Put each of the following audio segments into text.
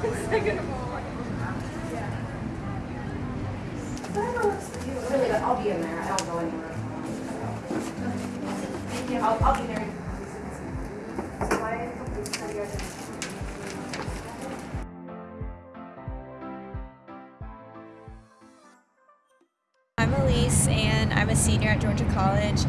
Really, I'll be in there. I don't go anywhere. I'll, I'll be there. I'm Elise and I'm a senior at Georgia College.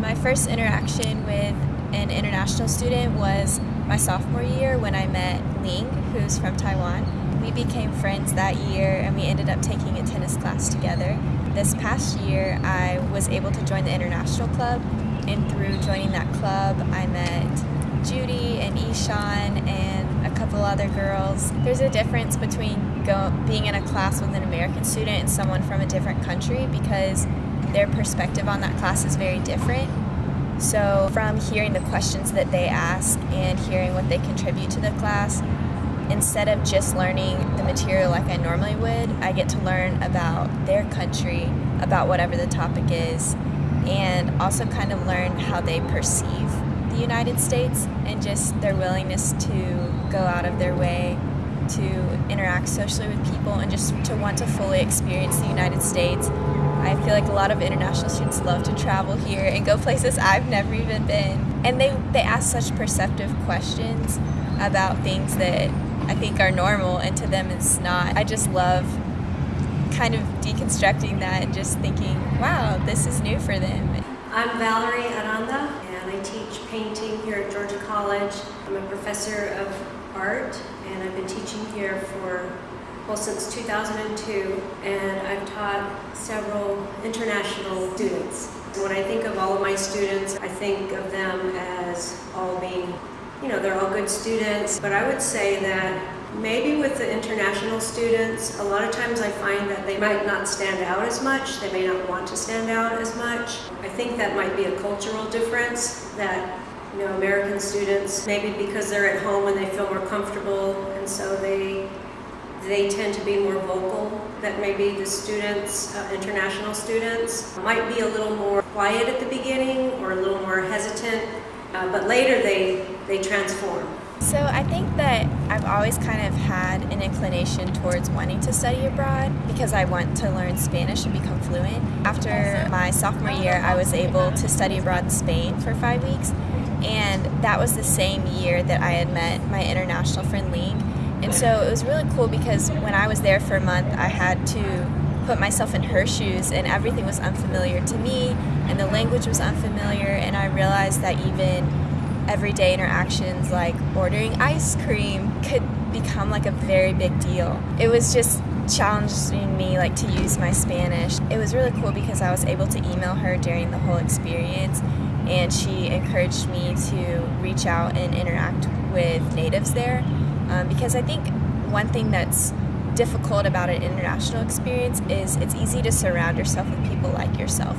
My first interaction with an international student was my sophomore year when I met Ling, who's from Taiwan. We became friends that year and we ended up taking a tennis class together. This past year, I was able to join the international club, and through joining that club, I met Judy and Ishan and a couple other girls. There's a difference between go, being in a class with an American student and someone from a different country because their perspective on that class is very different. So, from hearing the questions that they ask and hearing what they contribute to the class, instead of just learning the material like I normally would, I get to learn about their country, about whatever the topic is, and also kind of learn how they perceive the United States and just their willingness to go out of their way to interact socially with people and just to want to fully experience the United States. I feel like a lot of international students love to travel here and go places I've never even been. And they, they ask such perceptive questions about things that I think are normal and to them it's not. I just love kind of deconstructing that and just thinking, wow, this is new for them. I'm Valerie Aranda and I teach painting here at Georgia College. I'm a professor of art and I've been teaching here for well since 2002 and I've taught several international students. When I think of all of my students, I think of them as all being you know, they're all good students, but I would say that maybe with the international students, a lot of times I find that they might not stand out as much, they may not want to stand out as much. I think that might be a cultural difference that you know, American students, maybe because they're at home and they feel more comfortable and so they they tend to be more vocal, that maybe the students, uh, international students, might be a little more quiet at the beginning or a little more hesitant uh, but later they, they transform. So I think that I've always kind of had an inclination towards wanting to study abroad because I want to learn Spanish and become fluent. After my sophomore year, I was able to study abroad in Spain for five weeks, and that was the same year that I had met my international friend Ling. And so it was really cool because when I was there for a month, I had to put myself in her shoes and everything was unfamiliar to me and the language was unfamiliar and I realized that even everyday interactions like ordering ice cream could become like a very big deal. It was just challenging me like to use my Spanish. It was really cool because I was able to email her during the whole experience and she encouraged me to reach out and interact with natives there um, because I think one thing that's difficult about an international experience is it's easy to surround yourself with people like yourself.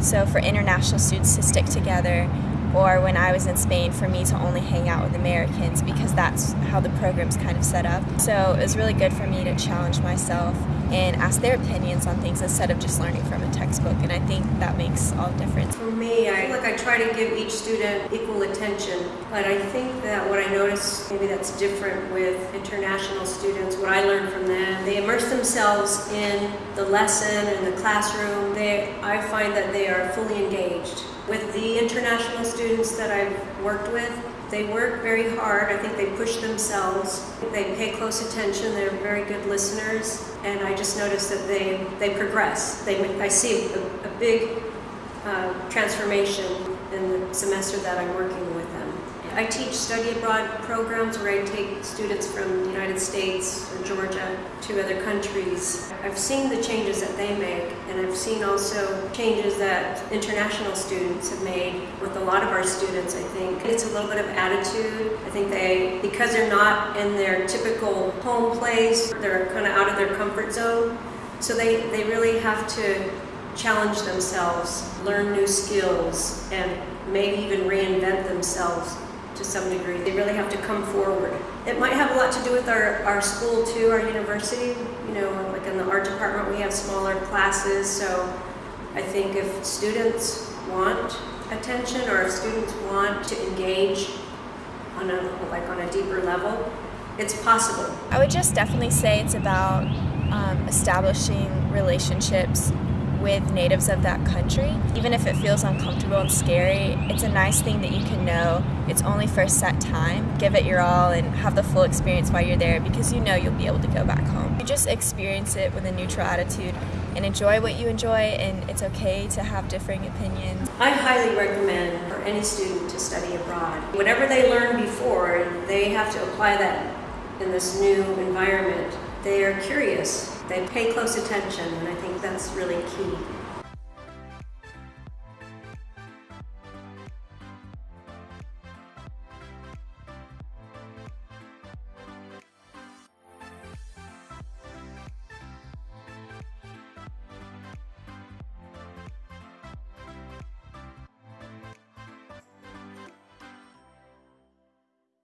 So for international students to stick together, or when I was in Spain, for me to only hang out with Americans because that's how the program's kind of set up. So it was really good for me to challenge myself and ask their opinions on things instead of just learning from a textbook. And I think that makes all the difference. Me, I feel like I try to give each student equal attention, but I think that what I notice maybe that's different with international students, what I learned from them, they immerse themselves in the lesson and the classroom. They, I find that they are fully engaged. With the international students that I've worked with, they work very hard. I think they push themselves. They pay close attention. They're very good listeners. And I just noticed that they, they progress. They, I see a, a big uh, transformation in the semester that I'm working with them. I teach study abroad programs where I take students from the United States or Georgia to other countries. I've seen the changes that they make and I've seen also changes that international students have made with a lot of our students I think. It's a little bit of attitude. I think they, because they're not in their typical home place, they're kind of out of their comfort zone. So they, they really have to challenge themselves, learn new skills, and maybe even reinvent themselves to some degree. They really have to come forward. It might have a lot to do with our, our school too, our university. You know, like in the art department we have smaller classes, so I think if students want attention or if students want to engage on a, like on a deeper level, it's possible. I would just definitely say it's about um, establishing relationships with natives of that country. Even if it feels uncomfortable and scary, it's a nice thing that you can know it's only for a set time. Give it your all and have the full experience while you're there because you know you'll be able to go back home. You just experience it with a neutral attitude and enjoy what you enjoy, and it's okay to have differing opinions. I highly recommend for any student to study abroad. Whatever they learned before, they have to apply that in this new environment. They are curious, they pay close attention, and I think that's really key.